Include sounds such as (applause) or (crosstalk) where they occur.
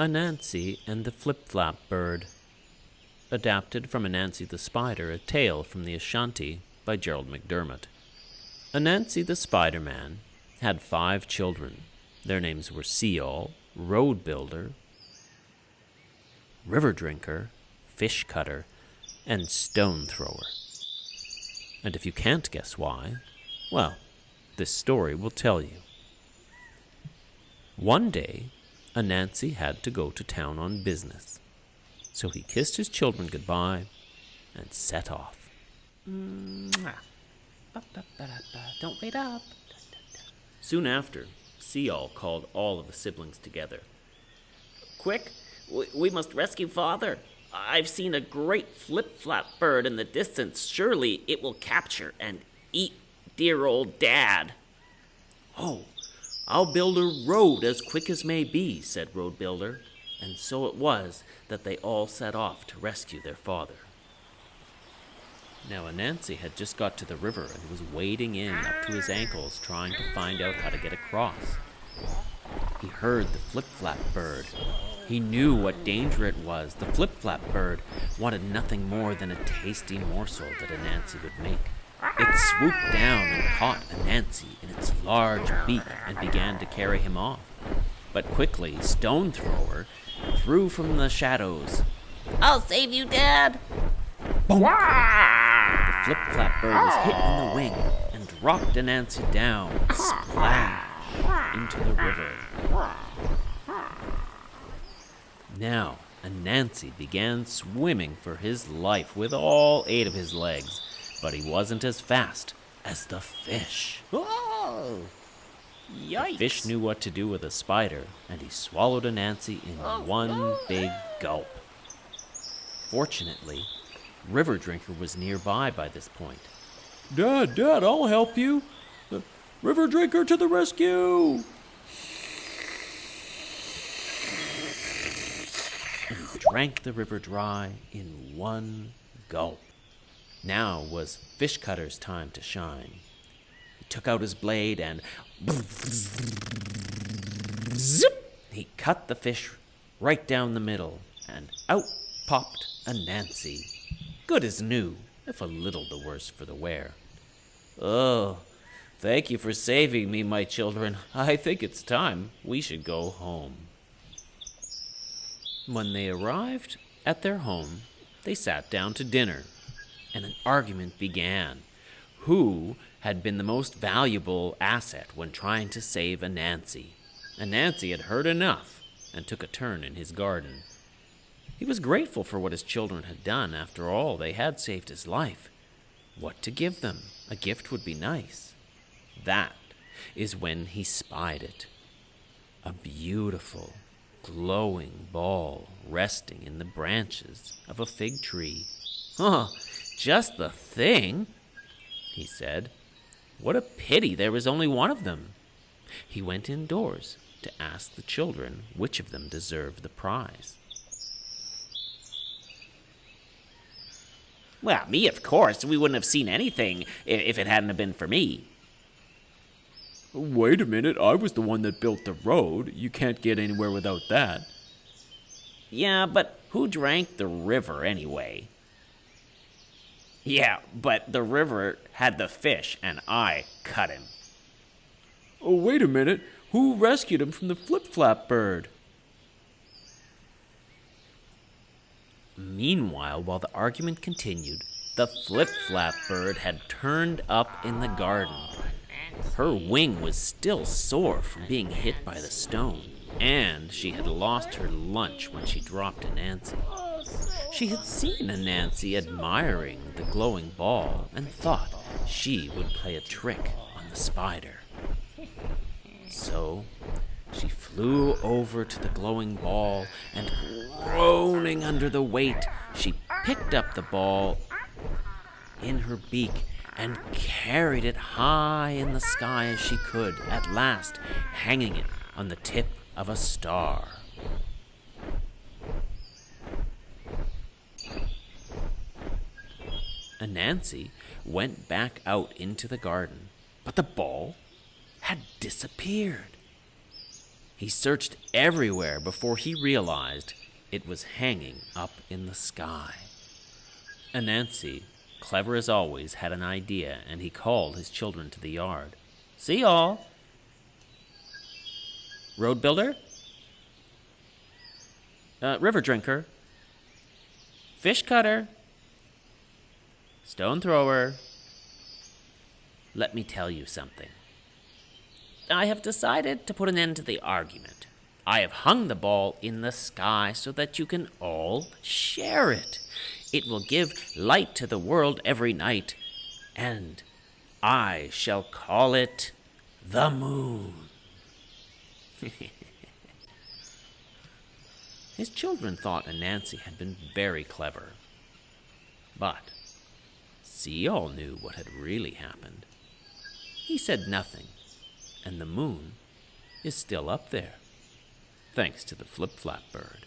Anansi and the Flip Flap Bird. Adapted from Anansi the Spider, a tale from the Ashanti by Gerald McDermott. Anansi the Spider Man had five children. Their names were Seal, Road Builder, River Drinker, Fish Cutter, and Stone Thrower. And if you can't guess why, well, this story will tell you. One day, Anansi had to go to town on business. So he kissed his children goodbye and set off. Don't wait up. Soon after, Seal called all of the siblings together. Quick, we, we must rescue father. I've seen a great flip flap bird in the distance. Surely it will capture and eat dear old dad. Oh, I'll build a road as quick as may be, said Road Builder. And so it was that they all set off to rescue their father. Now, Anansi had just got to the river and was wading in up to his ankles trying to find out how to get across. He heard the flip flap bird. He knew what danger it was. The flip flap bird wanted nothing more than a tasty morsel that Anansi would make. It swooped down and caught Anansi in its large beak and began to carry him off. But quickly, Stone Thrower threw from the shadows. I'll save you, Dad. The flip flap bird was hit in the wing and dropped Anansi down, splash, into the river. Now, Anansi began swimming for his life with all eight of his legs, but he wasn't as fast as the fish. Whoa! Yikes. The fish knew what to do with a spider, and he swallowed Anansi in oh, one big gulp. Fortunately, River Drinker was nearby by this point. Dad, Dad, I'll help you. The River Drinker to the rescue! And he drank the river dry in one gulp. Now was Fish Cutter's time to shine. He took out his blade and zip, he cut the fish right down the middle, and out popped Anansi, Good as new, if a little the worse for the wear. Oh, thank you for saving me, my children. I think it's time we should go home. When they arrived at their home, they sat down to dinner, argument began. Who had been the most valuable asset when trying to save Anansi? Anansi had heard enough and took a turn in his garden. He was grateful for what his children had done. After all, they had saved his life. What to give them? A gift would be nice. That is when he spied it. A beautiful, glowing ball resting in the branches of a fig tree. Oh, just the thing, he said. What a pity there was only one of them. He went indoors to ask the children which of them deserved the prize. Well, me, of course. We wouldn't have seen anything if it hadn't have been for me. Wait a minute, I was the one that built the road. You can't get anywhere without that. Yeah, but who drank the river anyway? Yeah, but the river had the fish, and I cut him. Oh, wait a minute. Who rescued him from the flip flap bird? Meanwhile, while the argument continued, the flip flap bird had turned up in the garden. Her wing was still sore from being hit by the stone, and she had lost her lunch when she dropped Anansi. She had seen Anansi admiring the glowing ball and thought she would play a trick on the spider. So she flew over to the glowing ball and, groaning under the weight, she picked up the ball in her beak and carried it high in the sky as she could, at last hanging it on the tip of a star. Anansi went back out into the garden, but the ball had disappeared. He searched everywhere before he realized it was hanging up in the sky. Anansi, clever as always, had an idea, and he called his children to the yard. See all. Road builder? Uh, river drinker? Fish cutter? Stone thrower? Let me tell you something. I have decided to put an end to the argument. I have hung the ball in the sky so that you can all share it. It will give light to the world every night, and I shall call it the moon. (laughs) His children thought Anansi had been very clever. But Seal knew what had really happened. He said nothing, and the moon is still up there, thanks to the flip flap bird.